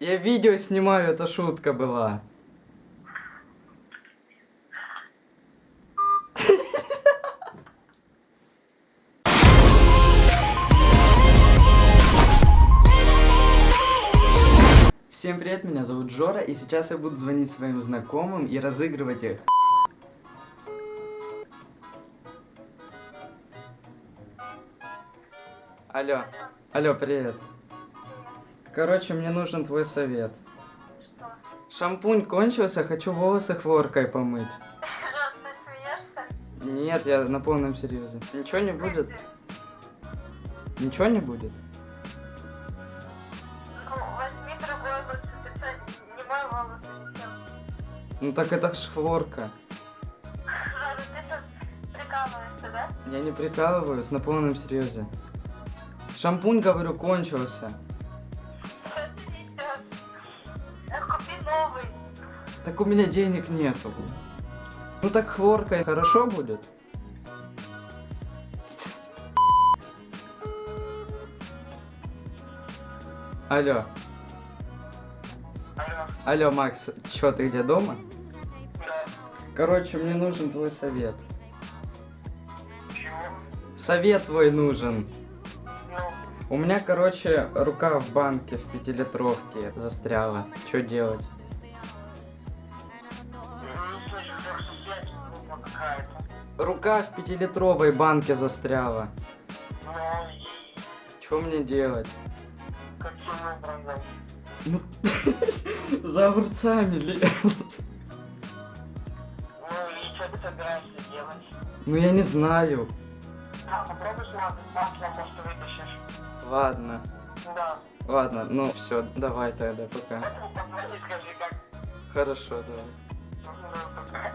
Я видео снимаю, это шутка была. Всем привет, меня зовут Джора, и сейчас я буду звонить своим знакомым и разыгрывать их. Алло, алло, привет. Короче, мне нужен твой совет. Что? Шампунь кончился, хочу волосы хлоркой помыть. Жор, ты смеешься? Нет, я на полном серьезе. Ничего не будет? Ничего не будет? Ну, возьми другой лучше, ты не мой волос ничем. Ну так это ж хлорка. Жор, ты прикалываешься, да? Я не прикалываюсь, на полном серьезе. Шампунь, говорю, кончился. Так у меня денег нету. Ну так хлорка хорошо будет? Алло, Алло, алло, Макс, чё, ты где, дома? да. Короче, мне нужен твой совет. Чего? Совет твой нужен. Ну, У меня, короче, рука в банке в пятилитровке застряла. Что делать? Рука в пятилитровой банке застряла. Ну, Что мне делать? Ну, за огурцами лез. Ну, и что ты собираешься делать? Ну, я не знаю. А, попробуй с маслом, может, вытащишь. Ладно, Да. ладно, ну все, давай тогда, пока. Скажи. Хорошо, давай. Пока.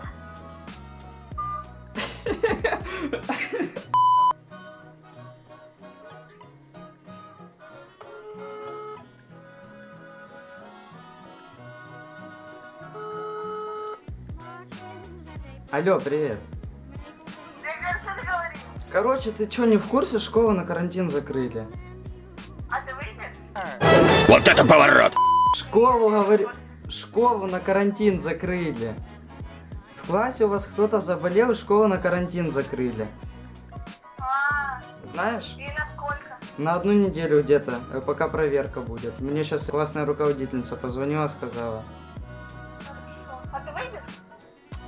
Алло, привет. Ты что ты говоришь? Короче, ты что, не в курсе, школу на карантин закрыли? А ты выйдешь? Вот это поворот! Школу, говорю, школу на карантин закрыли. В классе у вас кто-то заболел, и школу на карантин закрыли. А, Знаешь? и насколько? На одну неделю где-то, э, пока проверка будет. Мне сейчас классная руководительница позвонила, сказала. Хорошо. А ты выйдешь?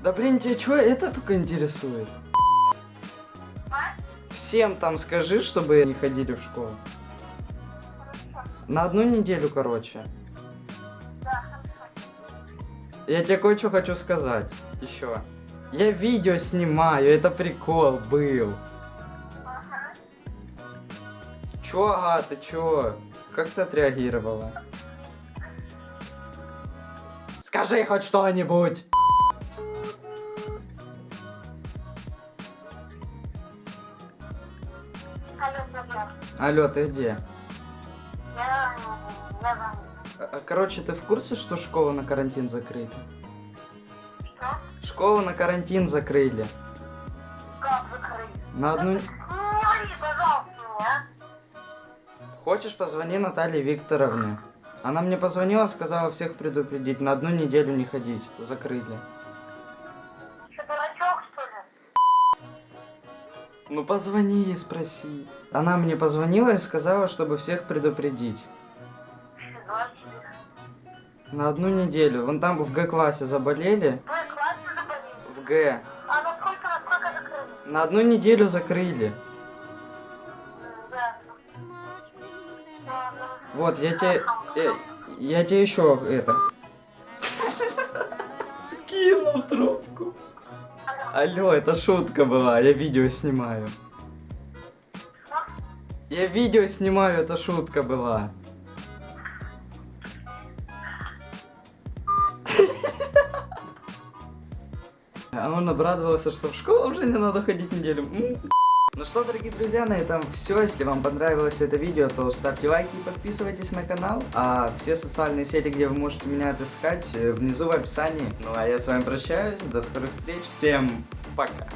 Да блин, тебя что, это только интересует? А? Всем там скажи, чтобы не ходили в школу. Хорошо. На одну неделю, короче. Да, хорошо. Я тебе кое-что хочу сказать. Еще. Я видео снимаю, это прикол был. Ага. Чё, ага, ты чё? Как ты отреагировала? Скажи хоть что-нибудь. Алло, ты где? Я... А, а, Короче, ты в курсе, что школу на карантин закрыли? Школу на карантин закрыли. Как закрыть? На одну... Ну, не говори, пожалуйста, мне, а? Хочешь, позвони Наталье Викторовне. Она мне позвонила, сказала всех предупредить, на одну неделю не ходить. Закрыли. Что, дурачок, что ли? Ну позвони ей, спроси. Она мне позвонила и сказала, чтобы всех предупредить. На одну неделю. Вон там в Г-классе заболели. Вы Г. А на сколько, на сколько закрыли? На одну неделю закрыли. Ладно. Вот, я тебе... Я, я тебе еще это... Скинул трубку. Алло, это шутка была, я видео снимаю. Я видео снимаю, это шутка была. А он обрадовался, что в школу уже не надо ходить неделю. Ну что, дорогие друзья, на этом все. Если вам понравилось это видео, то ставьте лайки и подписывайтесь на канал. А все социальные сети, где вы можете меня отыскать, э, внизу в описании. Ну а я с вами прощаюсь. До скорых встреч. Всем пока.